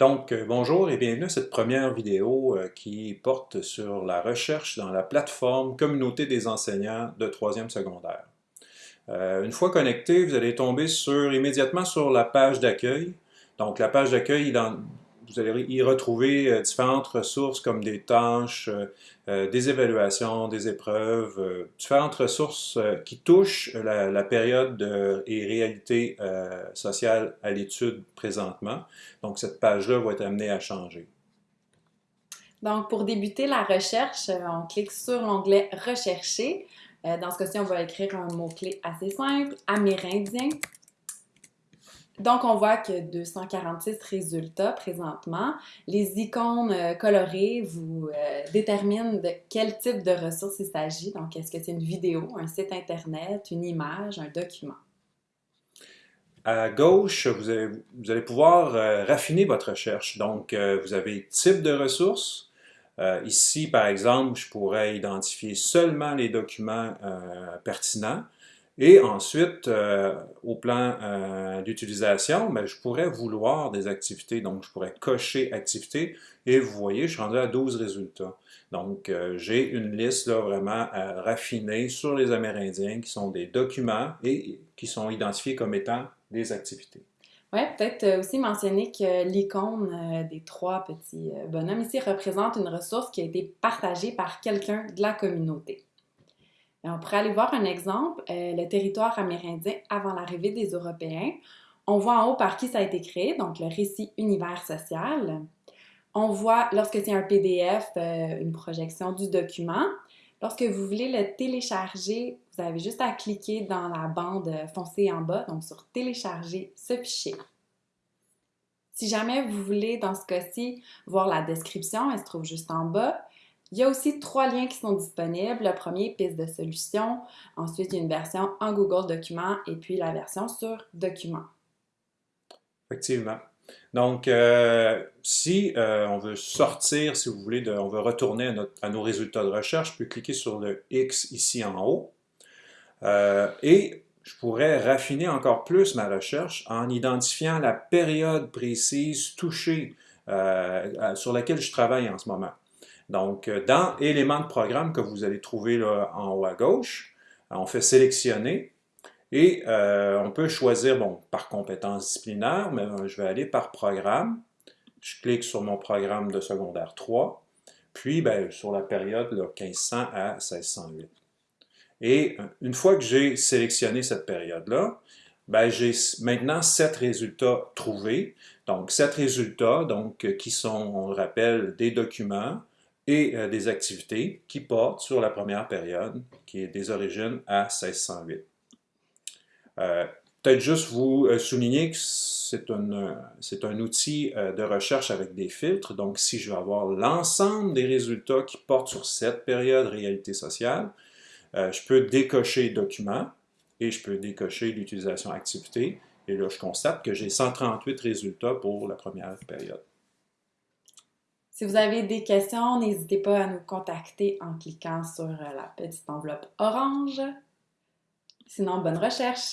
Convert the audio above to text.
Donc, euh, bonjour et bienvenue à cette première vidéo euh, qui porte sur la recherche dans la plateforme Communauté des enseignants de 3e secondaire. Euh, une fois connecté, vous allez tomber sur, immédiatement sur la page d'accueil. Donc, la page d'accueil vous allez y retrouver euh, différentes ressources comme des tâches, euh, euh, des évaluations, des épreuves, différentes ressources qui touchent la, période et réalité sociale à l'étude présentement. Donc, cette page-là va être amenée à changer. Donc, pour débuter la recherche, on clique sur l'onglet « Rechercher ». Dans ce cas-ci, on va écrire un mot-clé assez simple, « Amérindien ». Donc, on voit que 246 résultats présentement. Les icônes euh, colorées vous euh, déterminent de quel type de ressources il s'agit. Donc, est-ce que c'est une vidéo, un site Internet, une image, un document? À gauche, vous allez, pouvoir euh, raffiner votre recherche. Donc, vous avez type de ressources. ici, par exemple, je pourrais identifier seulement les documents pertinents. Et ensuite, euh, au plan euh, d'utilisation, ben, je pourrais vouloir des activités. Donc, je pourrais cocher activités. Et vous voyez, je suis rendu à 12 résultats. Donc, euh, j'ai une liste là, vraiment raffinée sur les Amérindiens qui sont des documents et qui sont identifiés comme étant des activités. Oui, peut-être aussi mentionner que l'icône des trois petits bonhommes ici représente une ressource qui a été partagée par quelqu'un de la communauté. On pourrait aller voir un exemple, euh, le territoire amérindien avant l'arrivée des Européens. On voit en haut par qui ça a été créé, donc le récit univers social. On voit, lorsque c'est un PDF, euh, une projection du document. Lorsque vous voulez le télécharger, vous avez juste à cliquer dans la bande foncée en bas, donc sur « Télécharger ce fichier ». Si jamais vous voulez, dans ce cas-ci, voir la description, elle se trouve juste en bas. Il y a aussi trois liens qui sont disponibles. Le premier, piste de solution. Ensuite, il y a une version en Google Documents et puis la version sur Documents. Effectivement. Donc, euh, si euh, on veut sortir, si vous voulez, on veut retourner à, nos résultats de recherche, je peux cliquer sur le X ici en haut. Euh, et je pourrais raffiner encore plus ma recherche en identifiant la période précise touchée sur laquelle je travaille en ce moment. Donc, euh, dans éléments de programme que vous allez trouver là, en haut à gauche, on fait sélectionner et euh, on peut choisir, bon, par compétence disciplinaire, mais euh, je vais aller par programme. Je clique sur mon programme de secondaire 3, puis ben, sur la période là, 1500 à 1608. Et une fois que j'ai sélectionné cette période-là, ben, j'ai maintenant sept résultats trouvés. Donc, sept résultats donc, qui sont, on le rappelle, des documents, et euh, des activités qui portent sur la première période, qui est des origines à 1608. Euh, peut-être juste vous euh, souligner que c'est un, un, outil de recherche avec des filtres, donc si je veux avoir l'ensemble des résultats qui portent sur cette période réalité sociale, je peux décocher document et je peux décocher l'utilisation activité, et là je constate que j'ai 138 résultats pour la première période. Si vous avez des questions, n'hésitez pas à nous contacter en cliquant sur la petite enveloppe orange. Sinon, bonne recherche!